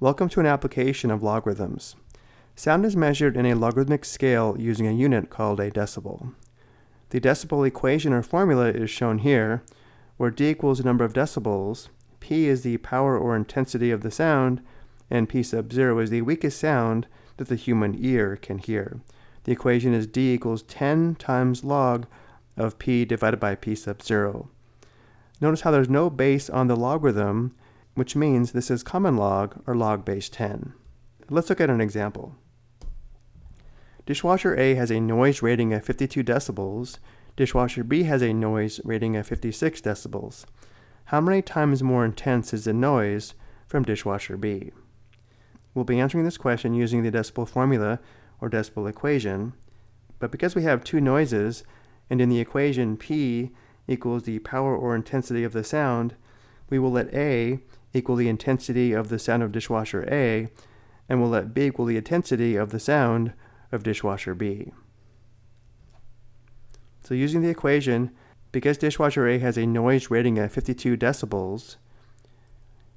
Welcome to an application of logarithms. Sound is measured in a logarithmic scale using a unit called a decibel. The decibel equation or formula is shown here, where d equals the number of decibels, p is the power or intensity of the sound, and p sub 0 is the weakest sound that the human ear can hear. The equation is d equals 10 times log of p divided by p sub 0. Notice how there's no base on the logarithm, which means this is common log or log base 10. Let's look at an example. Dishwasher A has a noise rating of 52 decibels. Dishwasher B has a noise rating of 56 decibels. How many times more intense is the noise from dishwasher B? We'll be answering this question using the decibel formula or decibel equation, but because we have two noises, and in the equation P equals the power or intensity of the sound, we will let A equal the intensity of the sound of dishwasher A, and we'll let B equal the intensity of the sound of dishwasher B. So using the equation, because dishwasher A has a noise rating of 52 decibels,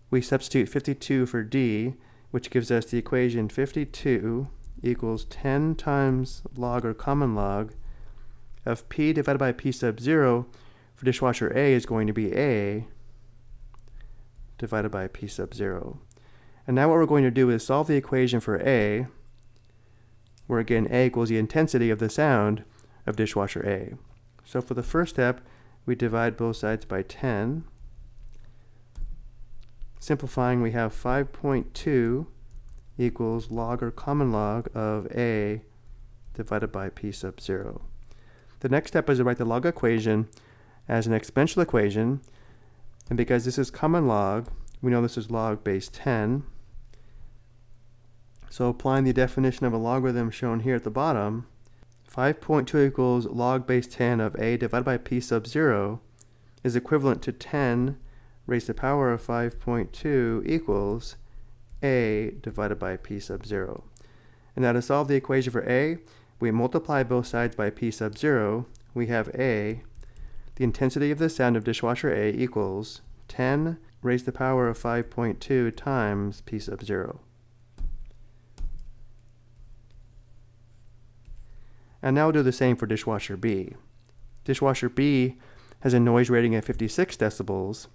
we substitute 52 for D, which gives us the equation 52 equals 10 times log or common log of P divided by P sub 0 for dishwasher A is going to be A divided by P sub 0. And now what we're going to do is solve the equation for A, where again A equals the intensity of the sound of dishwasher A. So for the first step, we divide both sides by 10. Simplifying, we have 5.2 equals log or common log of A divided by P sub 0. The next step is to write the log equation as an exponential equation. And because this is common log, we know this is log base 10. So applying the definition of a logarithm shown here at the bottom, 5.2 equals log base 10 of a divided by p sub 0 is equivalent to 10 raised to the power of 5.2 equals a divided by p sub 0. And now to solve the equation for a, we multiply both sides by p sub 0. We have a the intensity of the sound of dishwasher A equals 10 raised to the power of 5.2 times P sub 0. And now we'll do the same for dishwasher B. Dishwasher B has a noise rating of 56 decibels,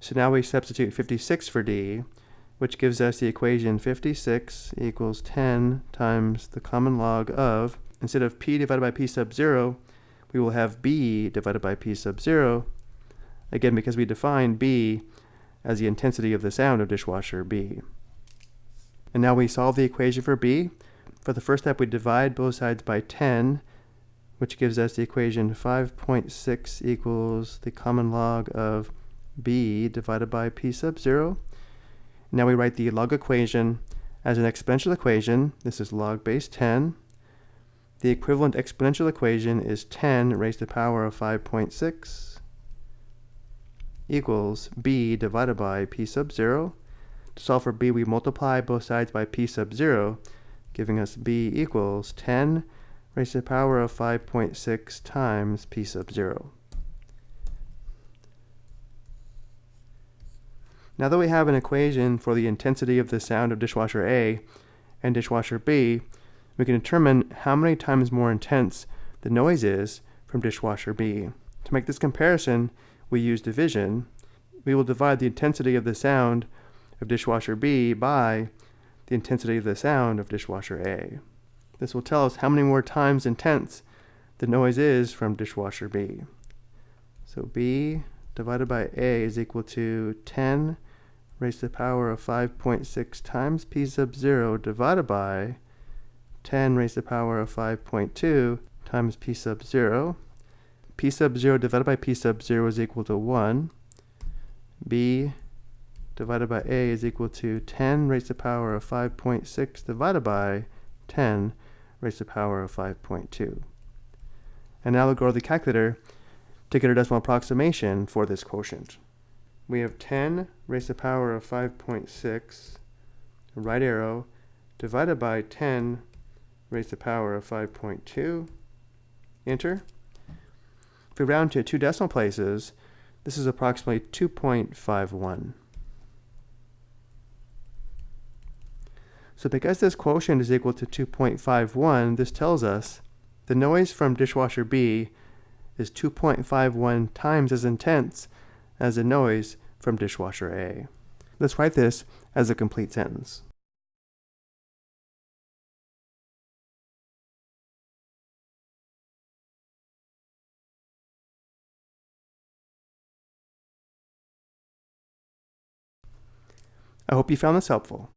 so now we substitute 56 for D, which gives us the equation 56 equals 10 times the common log of, instead of P divided by P sub 0, we will have b divided by p sub 0, again because we define b as the intensity of the sound of dishwasher b. And now we solve the equation for b. For the first step, we divide both sides by 10, which gives us the equation 5.6 equals the common log of b divided by p sub 0. Now we write the log equation as an exponential equation. This is log base 10 the equivalent exponential equation is 10 raised to the power of 5.6 equals b divided by p sub 0. To solve for b, we multiply both sides by p sub 0, giving us b equals 10 raised to the power of 5.6 times p sub 0. Now that we have an equation for the intensity of the sound of dishwasher A and dishwasher B, we can determine how many times more intense the noise is from dishwasher B. To make this comparison, we use division. We will divide the intensity of the sound of dishwasher B by the intensity of the sound of dishwasher A. This will tell us how many more times intense the noise is from dishwasher B. So B divided by A is equal to 10 raised to the power of 5.6 times P sub 0 divided by 10 raised to the power of 5.2 times p sub 0. p sub 0 divided by p sub 0 is equal to 1. b divided by a is equal to 10 raised to the power of 5.6 divided by 10 raised to the power of 5.2. And now we'll go to the calculator to get a decimal approximation for this quotient. We have 10 raised to the power of 5.6, right arrow, divided by 10 raised to the power of 5.2. Enter. If we round to two decimal places, this is approximately 2.51. So because this quotient is equal to 2.51, this tells us the noise from dishwasher B is 2.51 times as intense as the noise from dishwasher A. Let's write this as a complete sentence. I hope you found this helpful.